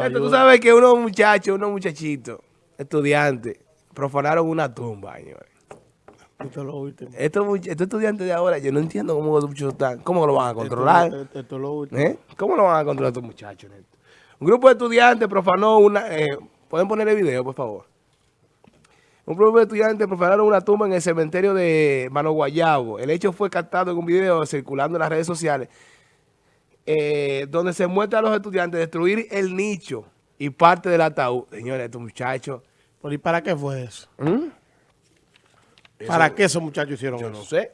Esto, tú sabes que unos muchachos, unos muchachitos, estudiantes, profanaron una tumba, señores. Esto es lo último. Estos, estos estudiantes de ahora, yo no entiendo cómo los muchachos están, cómo lo van a controlar. Esto, esto- esto es lo último. ¿Eh? ¿Cómo lo van a controlar estos muchachos? Neto? Un grupo de estudiantes profanó una... eh, ¿Pueden poner el video, por favor? Un grupo de estudiantes profanaron una tumba en el cementerio de Mano Guayabo. El hecho fue captado en un video circulando en las redes sociales eh, donde se muestra a los estudiantes destruir el nicho y parte del ataúd. Señores, estos muchachos... ¿Pero ¿Y para qué fue eso? ¿Mm? ¿Para qué esos muchachos hicieron Yo eso? no sé.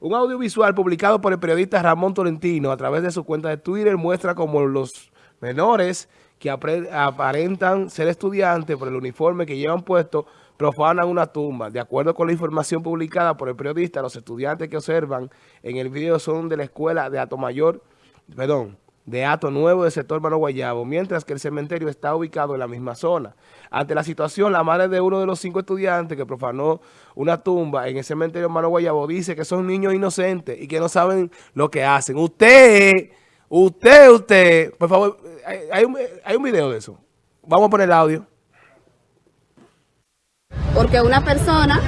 Un audiovisual publicado por el periodista Ramón Tolentino a través de su cuenta de Twitter muestra como los menores que aparentan ser estudiantes por el uniforme que llevan puesto profanan una tumba. De acuerdo con la información publicada por el periodista, los estudiantes que observan en el video son de la escuela de Ato Mayor, perdón, de Ato Nuevo del sector Mano Guayabo, mientras que el cementerio está ubicado en la misma zona. Ante la situación, la madre de uno de los cinco estudiantes que profanó una tumba en el cementerio Mano Guayabo dice que son niños inocentes y que no saben lo que hacen. Usted, usted, usted, por favor, hay, un, hay un video de eso. Vamos a poner el audio. porque una persona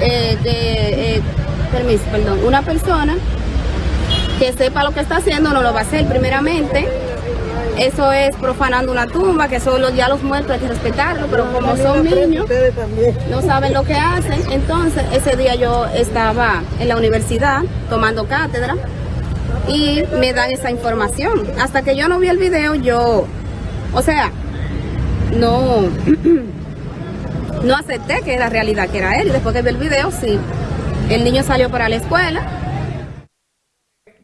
eh, que, eh, permiso, perdón, una persona que sepa lo que está haciendo no lo va a hacer primeramente. Eso es profanando una tumba, que solo ya los muertos hay que respetarlo, pero como son niños, no saben lo que hacen. Entonces, ese día yo estaba en la universidad tomando cátedra y me dan esa información. Hasta que yo no vi el video, yo, o sea, no, no acepté que era realidad, que era él. Y después que vi el video, sí. El niño salió para la escuela.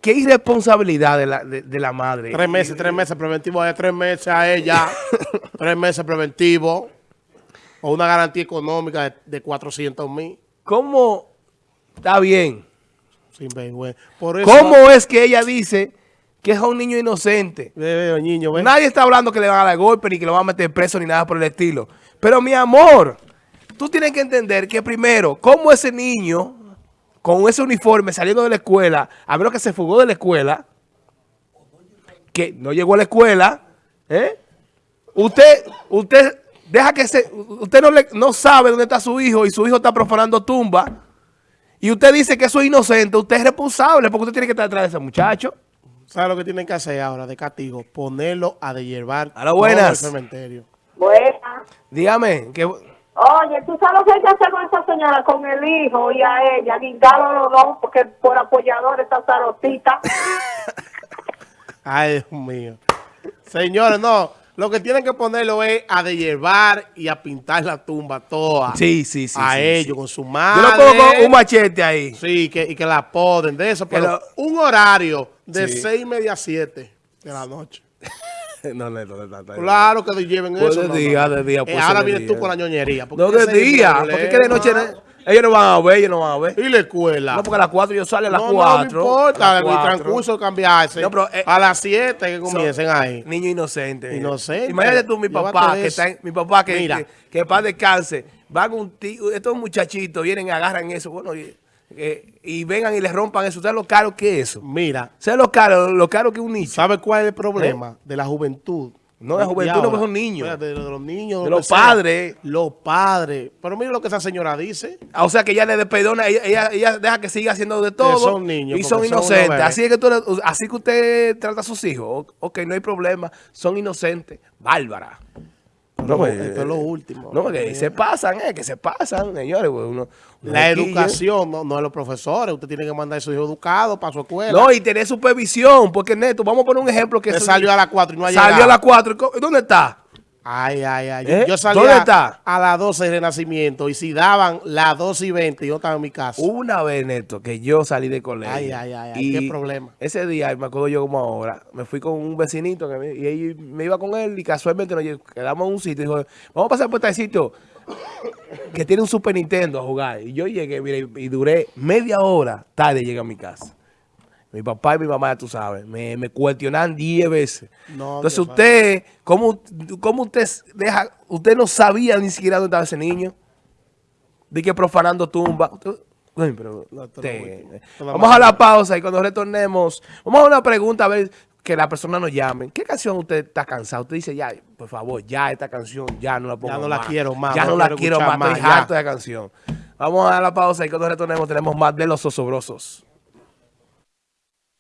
Qué irresponsabilidad de la, de, de la madre. Tres meses, tres meses preventivo a ella, tres meses a ella, tres meses preventivo, o una garantía económica de, de 400 mil. ¿Cómo está bien? Sin vergüenza. Por eso, ¿Cómo es que ella dice que es un niño inocente? Ve, niño. Nadie está hablando que le van a dar golpe ni que lo van a meter preso ni nada por el estilo. Pero mi amor, tú tienes que entender que primero, cómo ese niño con ese uniforme saliendo de la escuela, a menos que se fugó de la escuela, que no llegó a la escuela, ¿eh? Usted, usted deja que se, usted no, le, no sabe dónde está su hijo y su hijo está profanando tumba y usted dice que eso es inocente, usted es responsable porque usted tiene que estar detrás de ese muchacho. ¿Sabes lo que tienen que hacer ahora de castigo? Ponerlo a dehiervar A la todo buenas. el cementerio. Buena. Dígame, que Oye, ¿tú sabes lo que hay que hacer con esa señora, con el hijo y a ella? Guindarlo los dos, porque por apoyador está zarotita. Ay, Dios mío. Señores, no. Lo que tienen que ponerlo es a dehiervar y a pintar la tumba toda. Sí, sí, sí. a sí, ellos, sí. con su Yo madre. le pongo un machete ahí. Sí, que, y que la poden de eso. Pero lo- un horario de Sí. seis y media a siete de la noche. no, no, no, no, no. Claro que lleven Pues eso. de día, de día, Eh, pues ahora vienes tú con la ñoñería. No, de día. Porque que de noche no- ellos no van a ver, ellos no van a ver. Y la escuela. No, porque a las 4 yo salgo a las No, 4. no, importa, el transcurso cambiarse. No, pero, eh, a las 7 que comiencen ahí. Niño inocente. Inocente. Imagínate tú, mi papá, que está en- mi papá que, que, que paz descanse. Van un tío, estos muchachitos vienen y agarran eso, bueno, y, eh, y vengan y les rompan eso. ¿Sabes lo caro que es eso? Mira, ¿Sabes lo caro, lo caro que es un nicho? ¿sabe cuál es el problema de la juventud? ¿Eh? No, la juventud no, ahora. pues son niños. Espérate, De, los niños. De lo los que sea. padres. Los padres. Pero mira lo que esa señora dice. Ah, O sea que ella le desperdona, ella, ella, ella deja que siga haciendo de todo. son niños, Y son inocentes. así es que tú, así que usted trata a sus hijos. Ok, no hay problema. Son inocentes. Bárbara. No, pues, esto es lo último. No, que se pasan, eh, que se pasan, señores. pues, uno- uno La educación no, no es los profesores. Usted tiene que mandar a su hijo educado para su escuela. No, y tener supervisión. Porque, Neto, vamos a poner un ejemplo que salió a las 4 y no ha salió llegado. a las 4. ¿Dónde está? Ay, ay, ay. ¿Eh? Yo salí ¿Dónde a, está? a las 12 de Renacimiento y si daban las 12 y 20 yo estaba en mi casa. Una vez, Neto, que yo salí de colegio. Ay, ay, ay, ay, qué problema. Ese día, me acuerdo yo como ahora, me fui con un vecinito que me, y él- me iba con él y casualmente nos quedamos en un sitio y dijo, vamos a pasar por este sitio que tiene un Super Nintendo a jugar. Y yo llegué, mira, y, y duré media hora tarde llegué a mi casa. Mi papá y mi mamá, ya tú sabes, me, me cuestionan 10 veces. No, Entonces usted, ¿cómo, ¿cómo usted deja, usted no sabía ni siquiera dónde estaba ese niño? De que profanando tumba. Usted- Uy, pero usted- vamos a la pausa y cuando retornemos, vamos a una pregunta a ver que la persona nos llame. ¿Qué canción usted está cansado? Usted dice, ya, por favor, ya esta canción, ya no la pongo Ya no la quiero más, Ya no no la quiero más, estoy más, ya. harto de la canción. Vamos a la pausa y cuando retornemos tenemos más de los osobrosos.